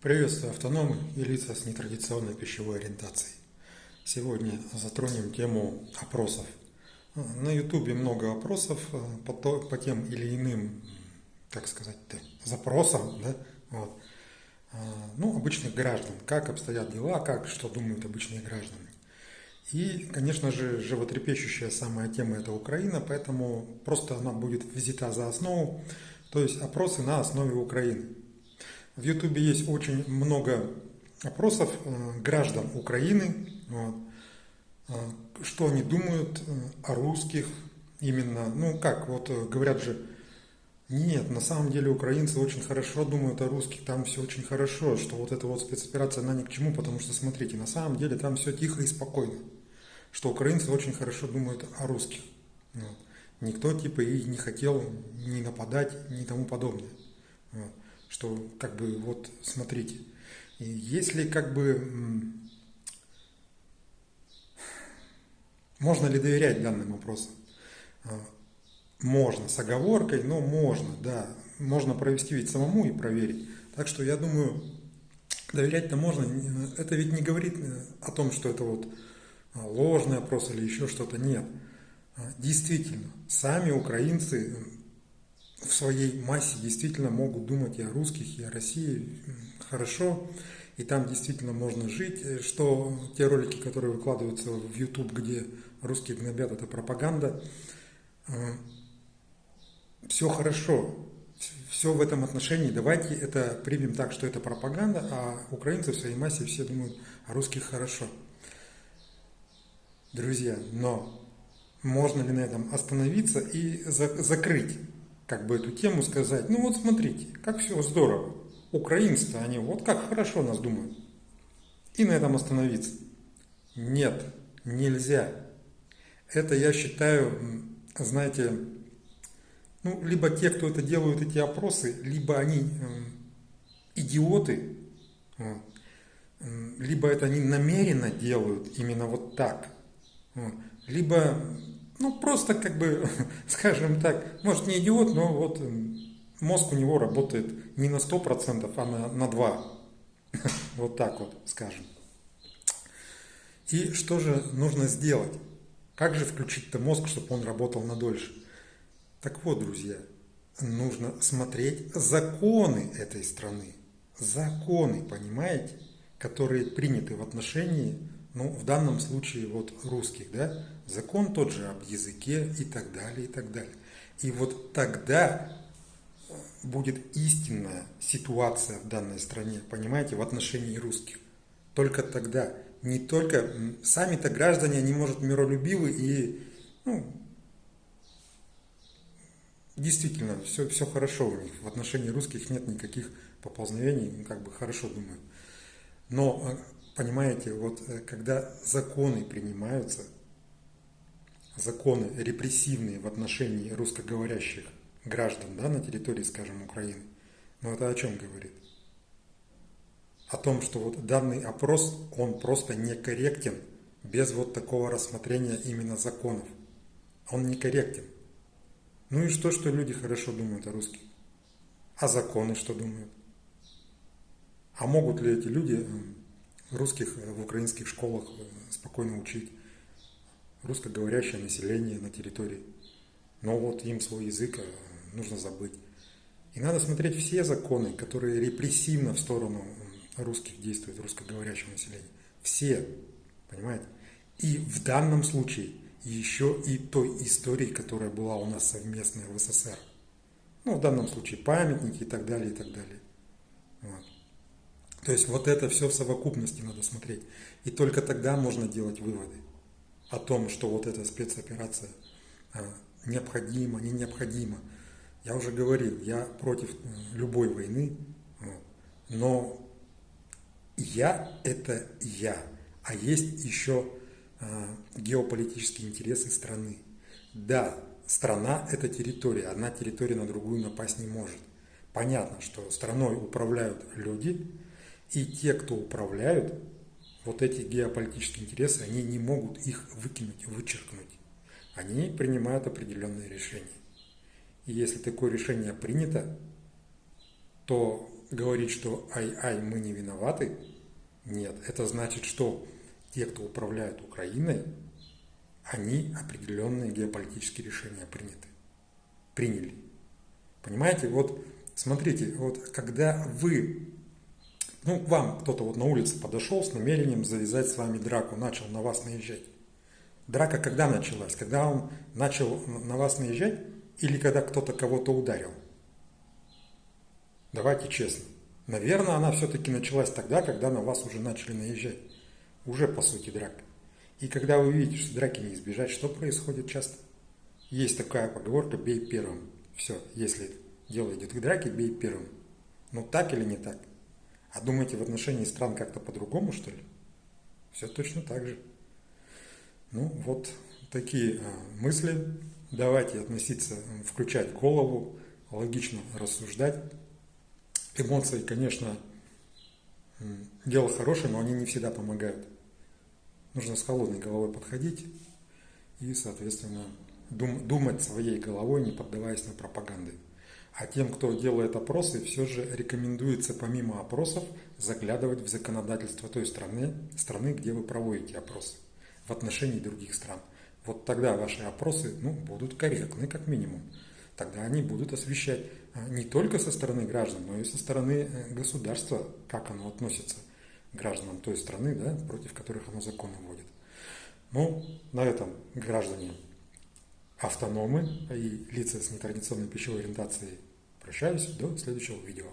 Приветствую автономы и лица с нетрадиционной пищевой ориентацией. Сегодня затронем тему опросов. На ютубе много опросов э, по, то, по тем или иным, как сказать, запросам, да, вот. Э, ну, обычных граждан, как обстоят дела, как, что думают обычные граждане. И, конечно же, животрепещущая самая тема – это Украина, поэтому просто она будет взята за основу, то есть опросы на основе Украины. В Ютубе есть очень много опросов э, граждан Украины, э, что они думают э, о русских именно, ну как, вот говорят же, нет, на самом деле украинцы очень хорошо думают о русских, там все очень хорошо, что вот эта вот спецоперация, она ни к чему, потому что, смотрите, на самом деле там все тихо и спокойно что украинцы очень хорошо думают о русских. Вот. Никто типа и не хотел ни нападать, ни тому подобное. Вот. Что как бы вот смотрите, если как бы можно ли доверять данным вопросам? А, можно, с оговоркой, но можно, да. Можно провести ведь самому и проверить. Так что я думаю, доверять-то можно. Это ведь не говорит э, о том, что это вот а, ложный опрос или еще что-то. Нет. А, действительно, сами украинцы в своей массе действительно могут думать и о русских, и о России хорошо, и там действительно можно жить, э, что те ролики, которые выкладываются в YouTube, где русские гнобят, это пропаганда, а, все хорошо, все в этом отношении, давайте это примем так, что это пропаганда, а украинцы в своей массе все думают о русских хорошо. Друзья, но можно ли на этом остановиться и за закрыть как бы эту тему, сказать, ну вот смотрите, как все здорово, украинцы-то они вот как хорошо нас думают, и на этом остановиться. Нет, нельзя. Это я считаю, знаете, ну, либо те, кто это делают, эти опросы, либо они э, идиоты, вот, либо это они намеренно делают именно вот так – либо, ну, просто как бы, скажем так, может не идиот, но вот мозг у него работает не на 100%, а на, на 2%. Вот так вот, скажем. И что же нужно сделать? Как же включить-то мозг, чтобы он работал на дольше? Так вот, друзья, нужно смотреть законы этой страны. Законы, понимаете, которые приняты в отношении ну, в данном случае вот русских, да, закон тот же об языке и так далее, и так далее. И вот тогда э, будет истинная ситуация в данной стране, понимаете, в отношении русских. Только тогда. Не только сами-то граждане, они, может, миролюбивы и, ну, действительно, все, все хорошо у них. В отношении русских нет никаких поползновений, как бы хорошо думают. Но э, Понимаете, вот э, когда законы принимаются, законы репрессивные в отношении русскоговорящих граждан да, на территории, скажем, Украины, ну это о чем говорит? О том, что вот данный опрос, он просто некорректен без вот такого рассмотрения именно законов. Он некорректен. Ну и что, что люди хорошо думают о русских? А законы что думают? А могут ли эти люди русских э, в украинских школах э, спокойно учить русскоговорящее население на территории. Но вот им свой язык э, нужно забыть. И надо смотреть все законы, которые репрессивно в сторону русских действуют, русскоговорящего населения. Все, понимаете? И в данном случае еще и той истории, которая была у нас совместная в СССР. Ну, в данном случае памятники и так далее, и так далее. Вот. То есть вот это все в совокупности надо смотреть. И только тогда можно делать выводы о том, что вот эта спецоперация а, необходима, не необходима. Я уже говорил, я против э, любой войны, но я – это я, а есть еще а, геополитические интересы страны. Да, страна – это территория, одна территория на другую напасть не может. Понятно, что страной управляют люди – и те, кто управляют, вот эти геополитические интересы, они не могут их выкинуть, вычеркнуть. Они принимают определенные решения. И если такое решение принято, то говорить, что ай-ай, мы не виноваты, нет. Это значит, что те, кто управляет Украиной, они определенные геополитические решения приняты, приняли. Понимаете, вот смотрите, вот когда вы, ну, вам кто-то вот на улице подошел с намерением завязать с вами драку, начал на вас наезжать. Драка когда началась? Когда он начал на вас наезжать или когда кто-то кого-то ударил? Давайте честно. Наверное, она все-таки началась тогда, когда на вас уже начали наезжать. Уже, по сути, драка. И когда вы видите, что драки не избежать, что происходит часто? Есть такая поговорка «бей первым». Все, если дело идет к драке, бей первым. Ну так или не так? А думаете, в отношении стран как-то по-другому, что ли? Все точно так же. Ну, вот такие а, мысли. Давайте относиться, включать голову, логично рассуждать. Эмоции, конечно, дело хорошее, но они не всегда помогают. Нужно с холодной головой подходить и, соответственно, дум, думать своей головой, не поддаваясь на пропаганды. А тем, кто делает опросы, все же рекомендуется помимо опросов заглядывать в законодательство той страны, страны, где вы проводите опросы в отношении других стран. Вот тогда ваши опросы ну, будут корректны, как минимум. Тогда они будут освещать а, не только со стороны граждан, но и со стороны э, государства, как оно относится к гражданам той страны, да, против которых оно законы вводит. Ну, на этом граждане автономы и лица с нетрадиционной пищевой ориентацией прощаюсь. До следующего видео.